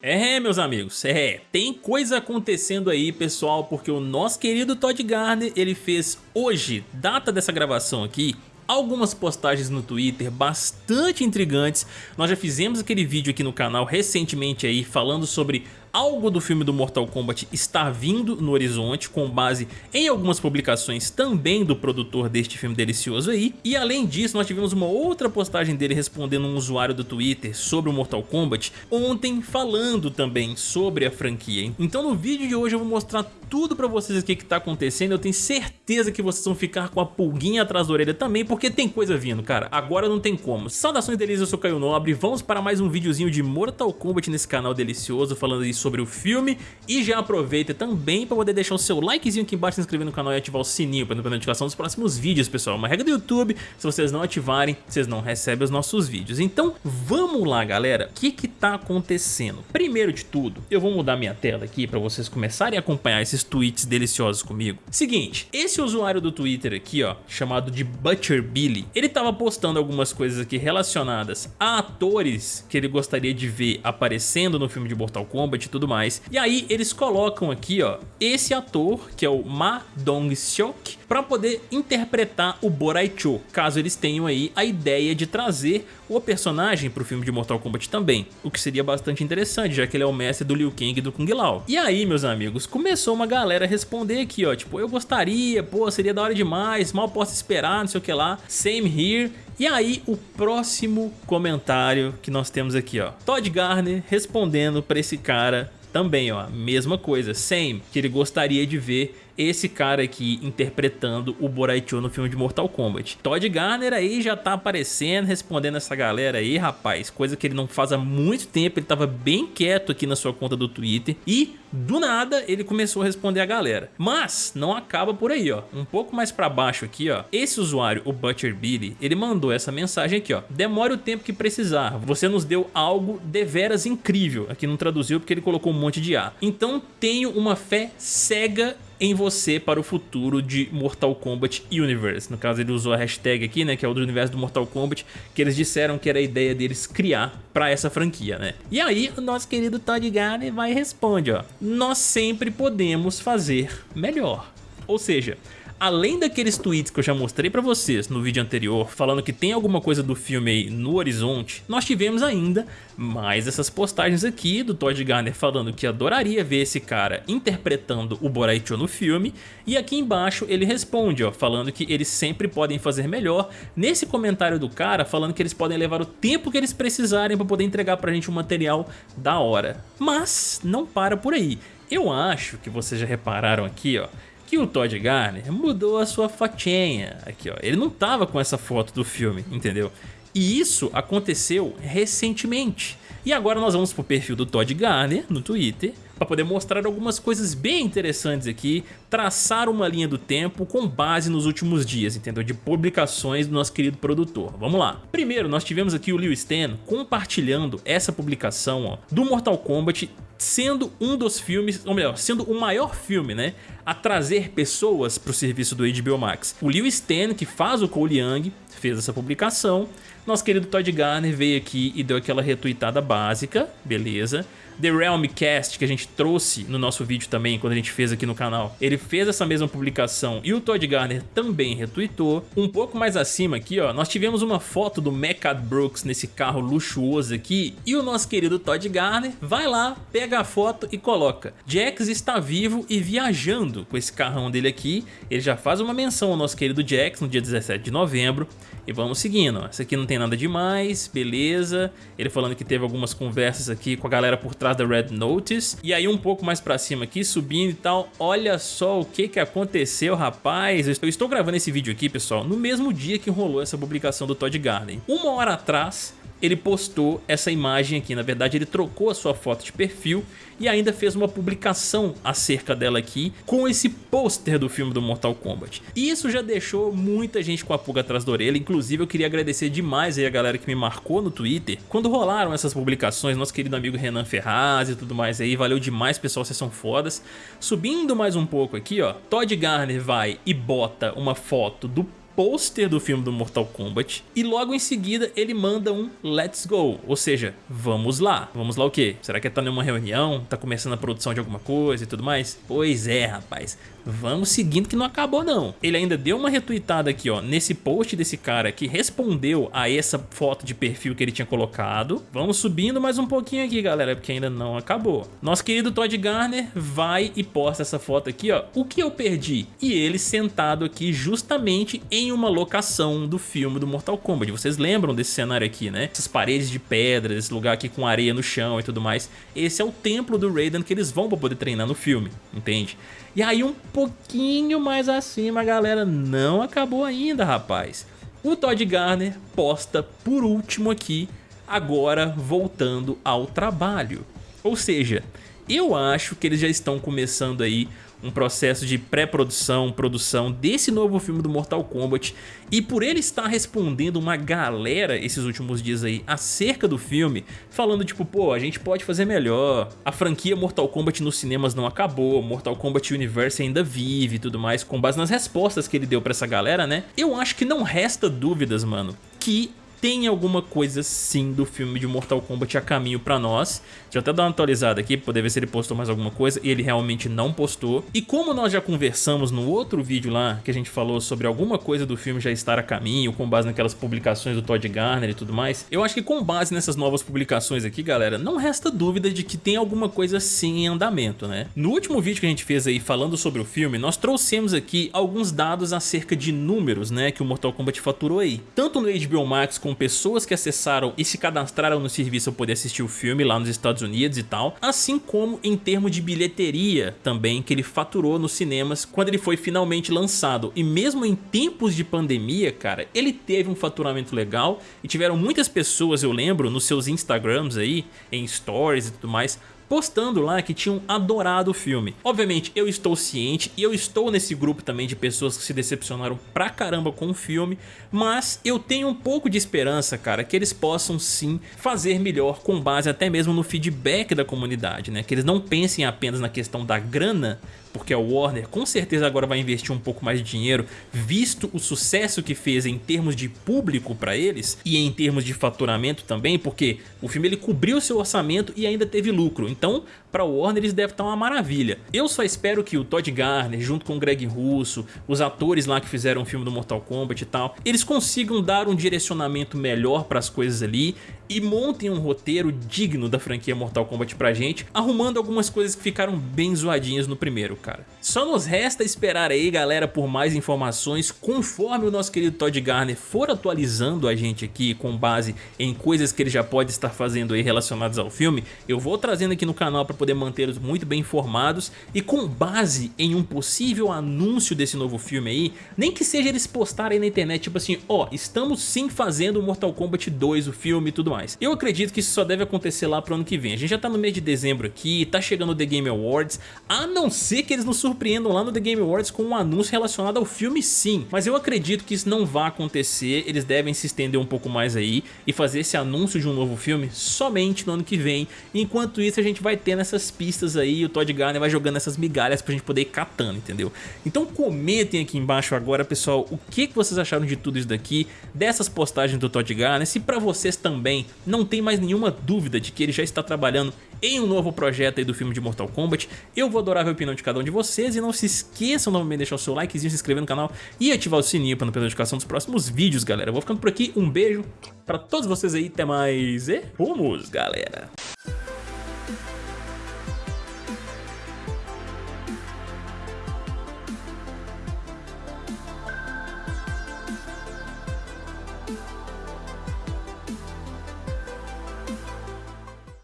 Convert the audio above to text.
É, meus amigos, é, tem coisa acontecendo aí, pessoal, porque o nosso querido Todd Garner, ele fez hoje, data dessa gravação aqui, algumas postagens no Twitter bastante intrigantes. Nós já fizemos aquele vídeo aqui no canal recentemente aí falando sobre algo do filme do Mortal Kombat está vindo no horizonte com base em algumas publicações também do produtor deste filme delicioso aí. E além disso, nós tivemos uma outra postagem dele respondendo um usuário do Twitter sobre o Mortal Kombat ontem falando também sobre a franquia. Então no vídeo de hoje eu vou mostrar tudo pra vocês aqui que tá acontecendo. Eu tenho certeza que vocês vão ficar com a pulguinha atrás da orelha também, porque tem coisa vindo, cara. Agora não tem como. Saudações delícias, eu sou Caio Nobre. Vamos para mais um videozinho de Mortal Kombat nesse canal delicioso, falando aí sobre o filme. E já aproveita também para poder deixar o seu likezinho aqui embaixo, se inscrever no canal e ativar o sininho para não perder notificação dos próximos vídeos, pessoal. Uma regra do YouTube, se vocês não ativarem, vocês não recebem os nossos vídeos. Então, vamos lá, galera. O que que tá acontecendo? Primeiro de tudo, eu vou mudar minha tela aqui para vocês começarem a acompanhar esses tweets deliciosos comigo. Seguinte, esse usuário do Twitter aqui, ó, chamado de Butcher Billy, ele tava postando algumas coisas aqui relacionadas a atores que ele gostaria de ver aparecendo no filme de Mortal Kombat e tudo mais. E aí eles colocam aqui, ó, esse ator, que é o Ma Dong-seok, para poder interpretar o Borai Cho, caso eles tenham aí a ideia de trazer o personagem para o filme de Mortal Kombat também, o que seria bastante interessante, já que ele é o mestre do Liu Kang e do Kung Lao. E aí, meus amigos, começou uma galera responder aqui, ó, tipo, eu gostaria, pô, seria da hora demais, mal posso esperar, não sei o que lá, same here, e aí o próximo comentário que nós temos aqui, ó, Todd Garner respondendo para esse cara também, ó, mesma coisa, same, que ele gostaria de ver esse cara aqui interpretando o Boraicho no filme de Mortal Kombat. Todd Garner aí já tá aparecendo, respondendo essa galera aí, rapaz, coisa que ele não faz há muito tempo, ele tava bem quieto aqui na sua conta do Twitter e do nada ele começou a responder a galera. Mas não acaba por aí, ó. Um pouco mais pra baixo aqui, ó. Esse usuário, o Butcher Billy, ele mandou essa mensagem aqui, ó. Demore o tempo que precisar. Você nos deu algo deveras incrível. Aqui não traduziu porque ele colocou um monte de A. Então tenho uma fé cega em você para o futuro de Mortal Kombat Universe. No caso ele usou a hashtag aqui, né, que é o do universo do Mortal Kombat, que eles disseram que era a ideia deles criar para essa franquia, né? E aí o nosso querido Todd Garner vai e responde, ó, nós sempre podemos fazer melhor. Ou seja, além daqueles tweets que eu já mostrei pra vocês no vídeo anterior, falando que tem alguma coisa do filme aí no horizonte, nós tivemos ainda mais essas postagens aqui do Todd Garner falando que adoraria ver esse cara interpretando o Boraicho no filme, e aqui embaixo ele responde, ó, falando que eles sempre podem fazer melhor, nesse comentário do cara falando que eles podem levar o tempo que eles precisarem para poder entregar pra gente um material da hora. Mas não para por aí. Eu acho que vocês já repararam aqui, ó, que o Todd Garner mudou a sua fotinha. Aqui, ó. Ele não tava com essa foto do filme, entendeu? E isso aconteceu recentemente. E agora nós vamos pro perfil do Todd Garner no Twitter para poder mostrar algumas coisas bem interessantes aqui, traçar uma linha do tempo com base nos últimos dias, entendeu? De publicações do nosso querido produtor. Vamos lá. Primeiro, nós tivemos aqui o Liu Stan compartilhando essa publicação ó, do Mortal Kombat sendo um dos filmes, ou melhor, sendo o maior filme, né, a trazer pessoas para o serviço do HBO Max. O Liu Stan, que faz o Cole Young, fez essa publicação. Nosso querido Todd Garner veio aqui e deu aquela retweetada básica, beleza. The Realm Cast, que a gente trouxe no nosso vídeo também, quando a gente fez aqui no canal, ele fez essa mesma publicação e o Todd Garner também retweetou. Um pouco mais acima aqui, ó, nós tivemos uma foto do Mechad Brooks nesse carro luxuoso aqui e o nosso querido Todd Garner vai lá, pega a foto e coloca Jax está vivo e viajando com esse carrão dele aqui. Ele já faz uma menção ao nosso querido Jax no dia 17 de novembro e vamos seguindo, ó. Aqui não tem nada demais, beleza. Ele falando que teve algumas conversas aqui com a galera por trás da Red Notice. E aí um pouco mais pra cima aqui, subindo e tal, olha só o que que aconteceu, rapaz. Eu estou gravando esse vídeo aqui, pessoal, no mesmo dia que rolou essa publicação do Todd Garden. Uma hora atrás, ele postou essa imagem aqui. Na verdade, ele trocou a sua foto de perfil e ainda fez uma publicação acerca dela aqui com esse pôster do filme do Mortal Kombat. E isso já deixou muita gente com a pulga atrás da orelha. Inclusive, eu queria agradecer demais aí a galera que me marcou no Twitter. Quando rolaram essas publicações, nosso querido amigo Renan Ferraz e tudo mais aí, valeu demais, pessoal, vocês são fodas. Subindo mais um pouco aqui, ó, Todd Garner vai e bota uma foto do pôster do filme do Mortal Kombat e logo em seguida ele manda um Let's Go, ou seja, vamos lá. Vamos lá o quê? Será que tá numa reunião? Tá começando a produção de alguma coisa e tudo mais? Pois é, rapaz. Vamos seguindo que não acabou não. Ele ainda deu uma retweetada aqui, ó, nesse post desse cara que respondeu a essa foto de perfil que ele tinha colocado. Vamos subindo mais um pouquinho aqui, galera, porque ainda não acabou. Nosso querido Todd Garner vai e posta essa foto aqui, ó. O que eu perdi? E ele sentado aqui justamente em uma locação do filme do Mortal Kombat. Vocês lembram desse cenário aqui, né? Essas paredes de pedra, esse lugar aqui com areia no chão e tudo mais. Esse é o templo do Raiden que eles vão pra poder treinar no filme, entende? E aí um pouquinho mais acima, galera, não acabou ainda, rapaz. O Todd Garner posta por último aqui, agora voltando ao trabalho. Ou seja, eu acho que eles já estão começando aí um processo de pré-produção, produção desse novo filme do Mortal Kombat. E por ele estar respondendo uma galera esses últimos dias aí acerca do filme, falando tipo, pô, a gente pode fazer melhor, a franquia Mortal Kombat nos cinemas não acabou, Mortal Kombat Universe ainda vive e tudo mais, com base nas respostas que ele deu pra essa galera, né? Eu acho que não resta dúvidas, mano, que tem alguma coisa sim do filme de Mortal Kombat a caminho pra nós. Deixa eu até dar uma atualizada aqui pra poder ver se ele postou mais alguma coisa. Ele realmente não postou. E como nós já conversamos no outro vídeo lá, que a gente falou sobre alguma coisa do filme já estar a caminho, com base naquelas publicações do Todd Garner e tudo mais, eu acho que com base nessas novas publicações aqui, galera, não resta dúvida de que tem alguma coisa sim em andamento, né? No último vídeo que a gente fez aí falando sobre o filme, nós trouxemos aqui alguns dados acerca de números, né, que o Mortal Kombat faturou aí. Tanto no HBO Max com pessoas que acessaram e se cadastraram no serviço para poder assistir o filme lá nos Estados Unidos e tal, assim como em termos de bilheteria também que ele faturou nos cinemas quando ele foi finalmente lançado. E mesmo em tempos de pandemia, cara, ele teve um faturamento legal e tiveram muitas pessoas, eu lembro, nos seus Instagrams aí, em stories e tudo mais, postando lá que tinham adorado o filme. Obviamente eu estou ciente e eu estou nesse grupo também de pessoas que se decepcionaram pra caramba com o filme, mas eu tenho um pouco de esperança, cara, que eles possam sim fazer melhor com base até mesmo no feedback da comunidade, né? Que eles não pensem apenas na questão da grana, porque a Warner com certeza agora vai investir um pouco mais de dinheiro, visto o sucesso que fez em termos de público para eles e em termos de faturamento também, porque o filme ele cobriu seu orçamento e ainda teve lucro, então para o Warner eles devem estar uma maravilha. Eu só espero que o Todd Garner, junto com o Greg Russo, os atores lá que fizeram o filme do Mortal Kombat e tal, eles consigam dar um direcionamento melhor para as coisas ali e montem um roteiro digno da franquia Mortal Kombat pra gente, arrumando algumas coisas que ficaram bem zoadinhas no primeiro, cara. Só nos resta esperar aí, galera, por mais informações, conforme o nosso querido Todd Garner for atualizando a gente aqui com base em coisas que ele já pode estar fazendo aí relacionadas ao filme, eu vou trazendo aqui no canal para poder mantê-los muito bem informados e com base em um possível anúncio desse novo filme aí, nem que seja eles postarem na internet, tipo assim, ó, oh, estamos sim fazendo Mortal Kombat 2, o filme e tudo mais. Eu acredito que isso só deve acontecer lá pro ano que vem. A gente já tá no mês de dezembro aqui, tá chegando o The Game Awards, a não ser que eles nos surpreendam lá no The Game Awards com um anúncio relacionado ao filme sim. Mas eu acredito que isso não vai acontecer, eles devem se estender um pouco mais aí e fazer esse anúncio de um novo filme somente no ano que vem. Enquanto isso a gente vai ter nessas pistas aí, o Todd Garner vai jogando essas migalhas pra gente poder ir catando, entendeu? Então comentem aqui embaixo agora, pessoal, o que vocês acharam de tudo isso daqui, dessas postagens do Todd Garner, se pra vocês também não tem mais nenhuma dúvida de que ele já está trabalhando em um novo projeto aí do filme de Mortal Kombat. Eu vou adorar ver a opinião de cada um de vocês e não se esqueçam novamente de deixar o seu likezinho, se inscrever no canal e ativar o sininho para não perder a notificação dos próximos vídeos, galera. Eu vou ficando por aqui, um beijo para todos vocês aí, até mais e rumos, galera!